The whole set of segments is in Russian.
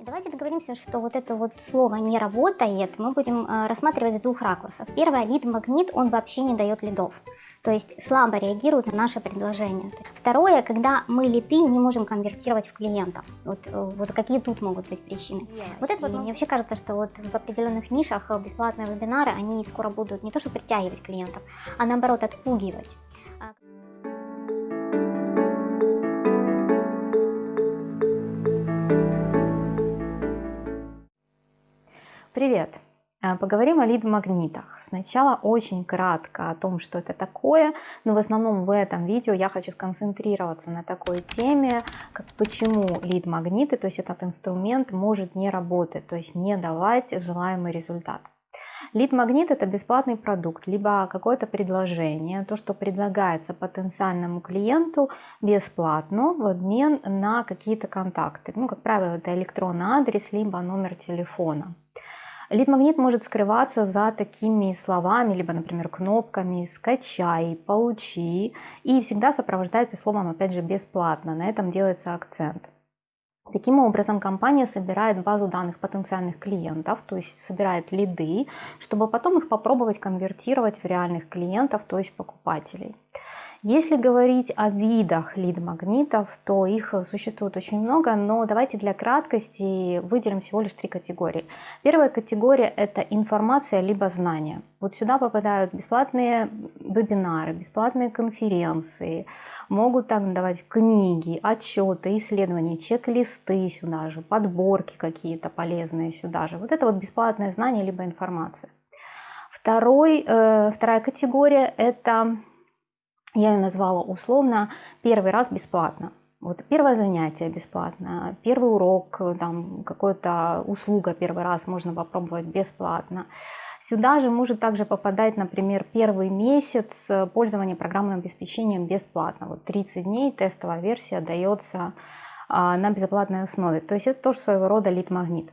Давайте договоримся, что вот это вот слово не работает, мы будем э, рассматривать с двух ракурсов. Первое, лид-магнит, он вообще не дает лидов, то есть слабо реагирует на наше предложение. Второе, когда мы лиды не можем конвертировать в клиентов. Вот, э, вот какие тут могут быть причины. Yes. Вот это вот, мне вообще кажется, что вот в определенных нишах э, бесплатные вебинары, они скоро будут не то что притягивать клиентов, а наоборот отпугивать. Поговорим о лид-магнитах. Сначала очень кратко о том, что это такое, но в основном в этом видео я хочу сконцентрироваться на такой теме, как почему лид-магниты, то есть этот инструмент может не работать, то есть не давать желаемый результат. Лид-магнит это бесплатный продукт, либо какое-то предложение, то, что предлагается потенциальному клиенту бесплатно в обмен на какие-то контакты. Ну, как правило, это электронный адрес, либо номер телефона. Лид-магнит может скрываться за такими словами, либо, например, кнопками «скачай», «получи» и всегда сопровождается словом, опять же, «бесплатно». На этом делается акцент. Таким образом, компания собирает базу данных потенциальных клиентов, то есть собирает лиды, чтобы потом их попробовать конвертировать в реальных клиентов, то есть покупателей. Если говорить о видах лид-магнитов, то их существует очень много, но давайте для краткости выделим всего лишь три категории. Первая категория – это информация либо знания. Вот сюда попадают бесплатные вебинары, бесплатные конференции, могут так давать книги, отчеты, исследования, чек-листы сюда же, подборки какие-то полезные сюда же. Вот это вот бесплатное знание либо информация. Второй, э, вторая категория – это я ее назвала условно первый раз бесплатно. Вот первое занятие бесплатно, первый урок, там какая-то услуга первый раз можно попробовать бесплатно. Сюда же может также попадать, например, первый месяц пользования программным обеспечением бесплатно. Вот 30 дней тестовая версия дается а, на бесплатной основе. То есть это тоже своего рода лид-магнит.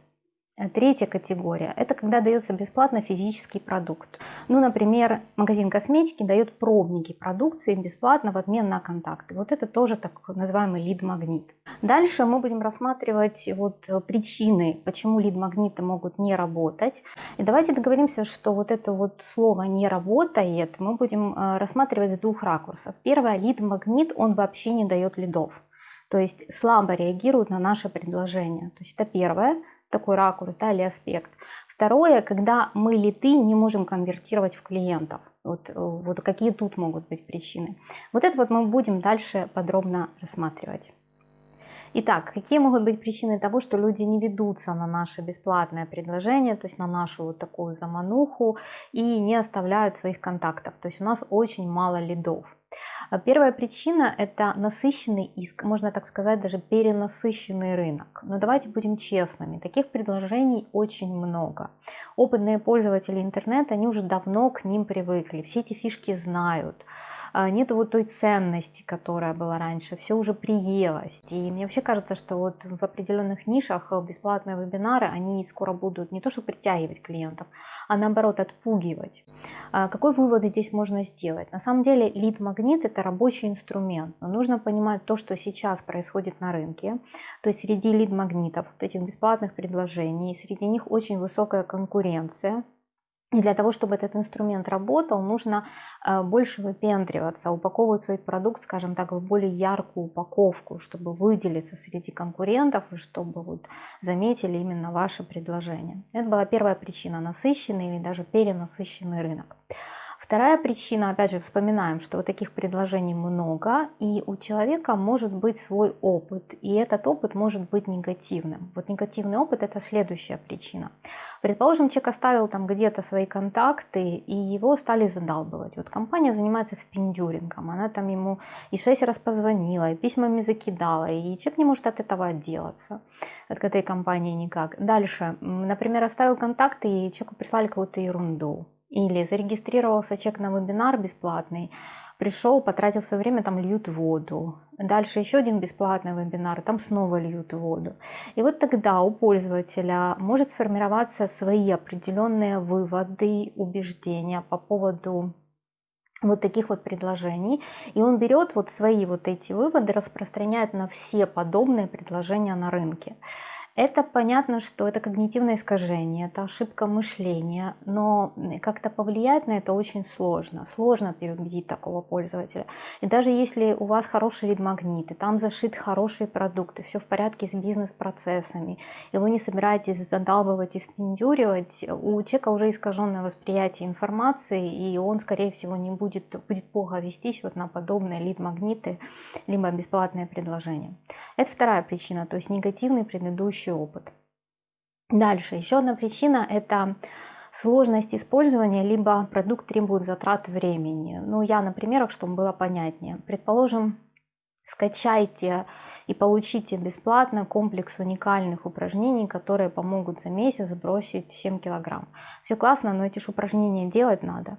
Третья категория – это когда дается бесплатно физический продукт. Ну, например, магазин косметики дает пробники продукции бесплатно в обмен на контакты. Вот это тоже так называемый лид-магнит. Дальше мы будем рассматривать вот причины, почему лид-магниты могут не работать. И давайте договоримся, что вот это вот слово «не работает» мы будем э, рассматривать с двух ракурсов. Первое – лид-магнит, он вообще не дает лидов. То есть слабо реагирует на наше предложение. То есть это первое – такой ракурс да, или аспект. Второе, когда мы литы не можем конвертировать в клиентов. Вот, вот какие тут могут быть причины. Вот это вот мы будем дальше подробно рассматривать. Итак, какие могут быть причины того, что люди не ведутся на наше бесплатное предложение, то есть на нашу вот такую замануху и не оставляют своих контактов. То есть у нас очень мало лидов. А первая причина – это насыщенный иск, можно так сказать, даже перенасыщенный рынок. Но давайте будем честными, таких предложений очень много. Опытные пользователи интернета, они уже давно к ним привыкли, все эти фишки знают. А, нет вот той ценности, которая была раньше, все уже приелось. И мне вообще кажется, что вот в определенных нишах бесплатные вебинары, они скоро будут не то что притягивать клиентов, а наоборот отпугивать. А какой вывод здесь можно сделать? На самом деле лид-магнит это рабочий инструмент, но нужно понимать то, что сейчас происходит на рынке, то есть среди лид-магнитов, вот этих бесплатных предложений, среди них очень высокая конкуренция, и для того, чтобы этот инструмент работал, нужно э, больше выпендриваться, упаковывать свой продукт, скажем так, в более яркую упаковку, чтобы выделиться среди конкурентов и чтобы вот заметили именно ваше предложение. Это была первая причина, насыщенный или даже перенасыщенный рынок. Вторая причина, опять же, вспоминаем, что вот таких предложений много, и у человека может быть свой опыт, и этот опыт может быть негативным. Вот негативный опыт – это следующая причина. Предположим, человек оставил там где-то свои контакты, и его стали задалбывать. Вот компания занимается впендюрингом, она там ему и шесть раз позвонила, и письмами закидала, и человек не может от этого отделаться, от этой компании никак. Дальше, например, оставил контакты, и человеку прислали какую-то ерунду или зарегистрировался человек на вебинар бесплатный, пришел, потратил свое время, там льют воду. Дальше еще один бесплатный вебинар, там снова льют воду. И вот тогда у пользователя может сформироваться свои определенные выводы, убеждения по поводу вот таких вот предложений. И он берет вот свои вот эти выводы, распространяет на все подобные предложения на рынке. Это понятно, что это когнитивное искажение, это ошибка мышления, но как-то повлиять на это очень сложно. Сложно переубедить такого пользователя. И даже если у вас хороший лид-магнит, и там зашит хорошие продукты, все в порядке с бизнес-процессами, и вы не собираетесь задалбывать и впендюривать, у человека уже искаженное восприятие информации, и он, скорее всего, не будет, будет плохо вестись вот на подобные лид-магниты, либо бесплатные предложения. Это вторая причина, то есть негативный предыдущий предыдущий опыт. Дальше, еще одна причина – это сложность использования, либо продукт требует затрат времени. Ну, я на примерах, чтобы было понятнее. Предположим, скачайте и получите бесплатно комплекс уникальных упражнений, которые помогут за месяц сбросить 7 килограмм. Все классно, но эти же упражнения делать надо.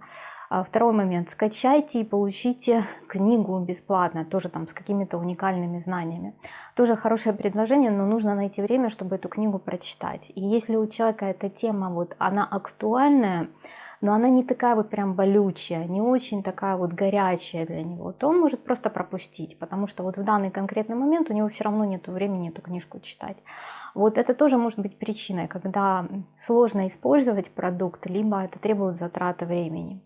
А второй момент. Скачайте и получите книгу бесплатно, тоже там с какими-то уникальными знаниями. Тоже хорошее предложение, но нужно найти время, чтобы эту книгу прочитать. И если у человека эта тема, вот она актуальная, но она не такая вот прям болючая, не очень такая вот горячая для него, то он может просто пропустить, потому что вот в данный конкретный момент у него все равно нет времени эту книжку читать. Вот это тоже может быть причиной, когда сложно использовать продукт, либо это требует затраты времени.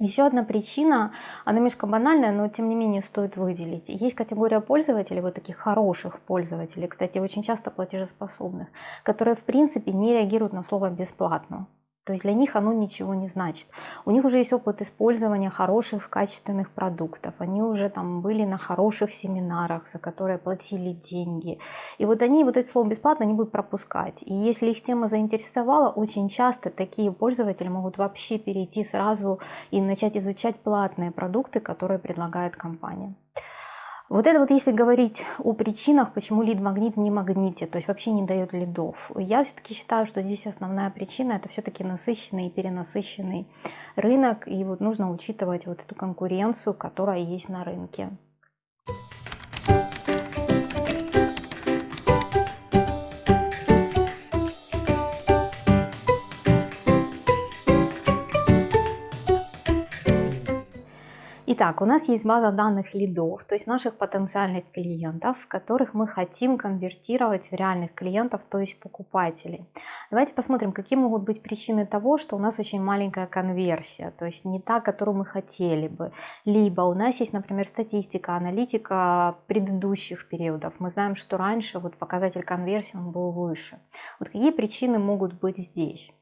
Еще одна причина, она немножко банальная, но тем не менее стоит выделить. Есть категория пользователей, вот таких хороших пользователей, кстати, очень часто платежеспособных, которые в принципе не реагируют на слово «бесплатно». То есть для них оно ничего не значит. У них уже есть опыт использования хороших, качественных продуктов. Они уже там были на хороших семинарах, за которые платили деньги. И вот они вот это слово бесплатно не будут пропускать. И если их тема заинтересовала, очень часто такие пользователи могут вообще перейти сразу и начать изучать платные продукты, которые предлагает компания. Вот это вот если говорить о причинах, почему лид-магнит не магнитит, то есть вообще не дает лидов. Я все-таки считаю, что здесь основная причина это все-таки насыщенный и перенасыщенный рынок, и вот нужно учитывать вот эту конкуренцию, которая есть на рынке. Итак, у нас есть база данных лидов, то есть наших потенциальных клиентов, которых мы хотим конвертировать в реальных клиентов, то есть покупателей. Давайте посмотрим, какие могут быть причины того, что у нас очень маленькая конверсия, то есть не та, которую мы хотели бы. Либо у нас есть, например, статистика, аналитика предыдущих периодов. Мы знаем, что раньше вот показатель конверсии он был выше. Вот какие причины могут быть здесь?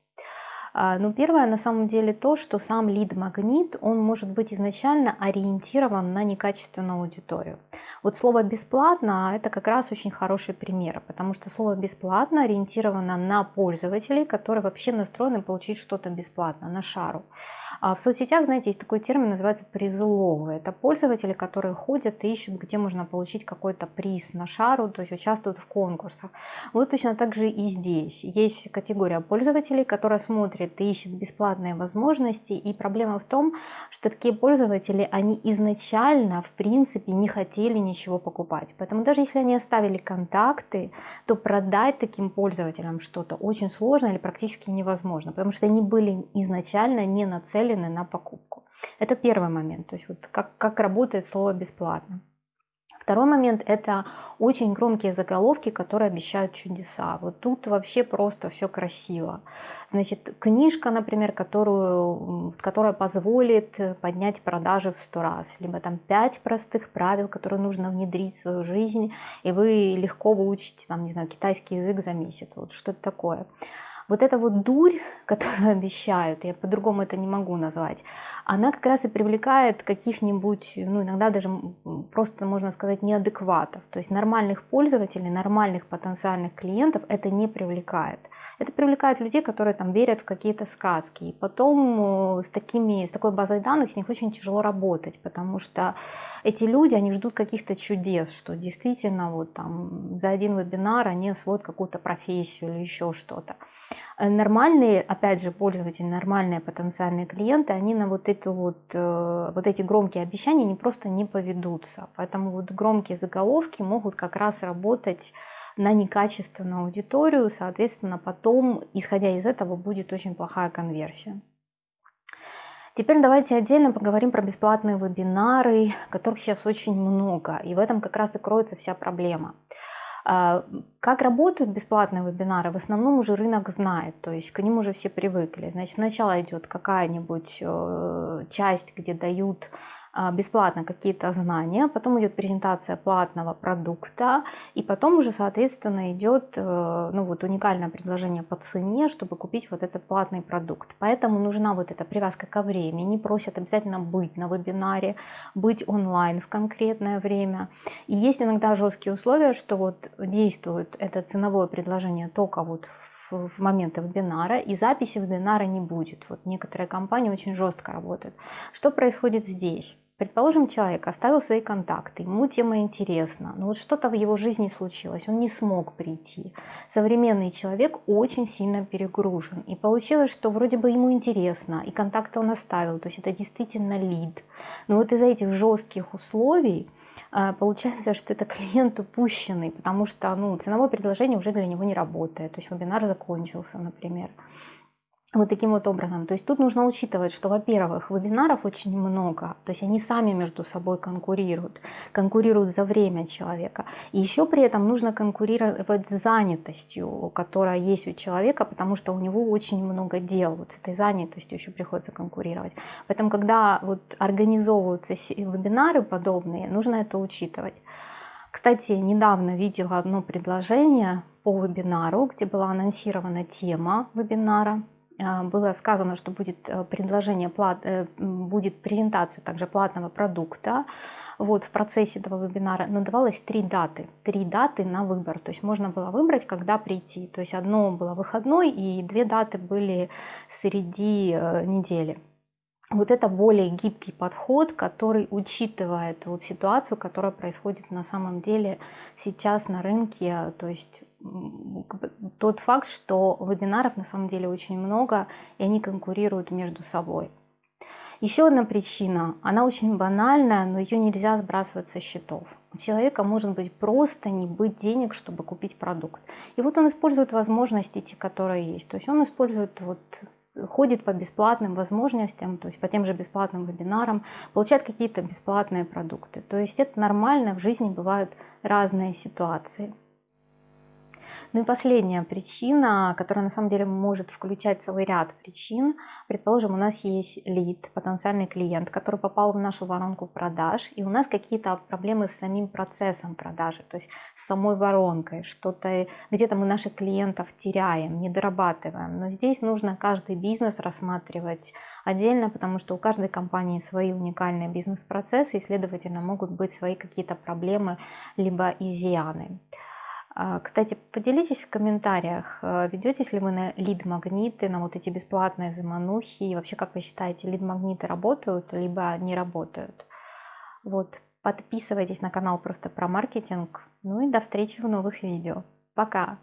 А, ну, первое, на самом деле, то, что сам лид-магнит, он может быть изначально ориентирован на некачественную аудиторию. Вот слово «бесплатно» — это как раз очень хороший пример, потому что слово «бесплатно» ориентировано на пользователей, которые вообще настроены получить что-то бесплатно, на шару. А в соцсетях, знаете, есть такой термин, называется призуловые. Это пользователи, которые ходят и ищут, где можно получить какой-то приз на шару, то есть участвуют в конкурсах. Вот точно так же и здесь. Есть категория пользователей, которая смотрит и ищет бесплатные возможности. И проблема в том, что такие пользователи, они изначально, в принципе, не хотели ничего покупать. Поэтому даже если они оставили контакты, то продать таким пользователям что-то очень сложно или практически невозможно, потому что они были изначально не нацелены на покупку. Это первый момент, то есть вот как, как работает слово «бесплатно». Второй момент – это очень громкие заголовки, которые обещают чудеса. Вот тут вообще просто все красиво. Значит, книжка, например, которую, которая позволит поднять продажи в сто раз. Либо там пять простых правил, которые нужно внедрить в свою жизнь, и вы легко выучите, там, не знаю, китайский язык за месяц. Вот что-то такое. Вот эта вот дурь, которую обещают, я по-другому это не могу назвать, она как раз и привлекает каких-нибудь, ну иногда даже просто можно сказать неадекватов. То есть нормальных пользователей, нормальных потенциальных клиентов это не привлекает. Это привлекает людей, которые там верят в какие-то сказки. И потом э, с, такими, с такой базой данных с них очень тяжело работать, потому что эти люди, они ждут каких-то чудес, что действительно вот там за один вебинар они освоят какую-то профессию или еще что-то. Э, нормальные, опять же, пользователи, нормальные потенциальные клиенты, они на вот, эту вот, э, вот эти громкие обещания не просто не поведутся. Поэтому вот громкие заголовки могут как раз работать на некачественную аудиторию, соответственно, потом, исходя из этого, будет очень плохая конверсия. Теперь давайте отдельно поговорим про бесплатные вебинары, которых сейчас очень много, и в этом как раз и кроется вся проблема. А, как работают бесплатные вебинары? В основном уже рынок знает, то есть к ним уже все привыкли. Значит, сначала идет какая-нибудь э, часть, где дают бесплатно какие-то знания, потом идет презентация платного продукта, и потом уже, соответственно, идет э, ну, вот уникальное предложение по цене, чтобы купить вот этот платный продукт. Поэтому нужна вот эта привязка ко времени, просят обязательно быть на вебинаре, быть онлайн в конкретное время. И есть иногда жесткие условия, что вот действует это ценовое предложение только вот в моменты вебинара, и записи вебинара не будет. Вот некоторые компании очень жестко работают. Что происходит здесь? Предположим, человек оставил свои контакты, ему тема интересна, но вот что-то в его жизни случилось, он не смог прийти. Современный человек очень сильно перегружен. И получилось, что вроде бы ему интересно, и контакты он оставил, то есть это действительно лид. Но вот из-за этих жестких условий а, получается, что это клиент упущенный, потому что ну, ценовое предложение уже для него не работает, то есть вебинар закончился, например. Вот таким вот образом. То есть тут нужно учитывать, что, во-первых, вебинаров очень много, то есть они сами между собой конкурируют, конкурируют за время человека. И еще при этом нужно конкурировать с занятостью, которая есть у человека, потому что у него очень много дел. Вот с этой занятостью еще приходится конкурировать. Поэтому, когда вот организовываются вебинары подобные, нужно это учитывать. Кстати, недавно видела одно предложение по вебинару, где была анонсирована тема вебинара было сказано, что будет э, предложение, э, будет презентация также платного продукта. Вот, в процессе этого вебинара, но давалось три даты, три даты на выбор, то есть можно было выбрать, когда прийти, то есть одно было выходной и две даты были среди э, недели. Вот это более гибкий подход, который учитывает вот ситуацию, которая происходит на самом деле сейчас на рынке, то есть тот факт, что вебинаров на самом деле очень много, и они конкурируют между собой. Еще одна причина, она очень банальная, но ее нельзя сбрасывать со счетов. У человека может быть просто не быть денег, чтобы купить продукт. И вот он использует возможности, те, которые есть. То есть он использует вот ходит по бесплатным возможностям, то есть по тем же бесплатным вебинарам, получает какие-то бесплатные продукты. То есть это нормально, в жизни бывают разные ситуации. Ну и последняя причина, которая на самом деле может включать целый ряд причин. Предположим, у нас есть лид, потенциальный клиент, который попал в нашу воронку продаж, и у нас какие-то проблемы с самим процессом продажи, то есть с самой воронкой, что-то где-то мы наших клиентов теряем, не дорабатываем. Но здесь нужно каждый бизнес рассматривать отдельно, потому что у каждой компании свои уникальные бизнес-процессы, и, следовательно, могут быть свои какие-то проблемы либо изъяны. А, кстати, поделитесь в комментариях, э, ведетесь ли вы на лид-магниты, на вот эти бесплатные заманухи, и вообще, как вы считаете, лид-магниты работают, либо не работают? Вот, подписывайтесь на канал просто про маркетинг, ну и до встречи в новых видео. Пока!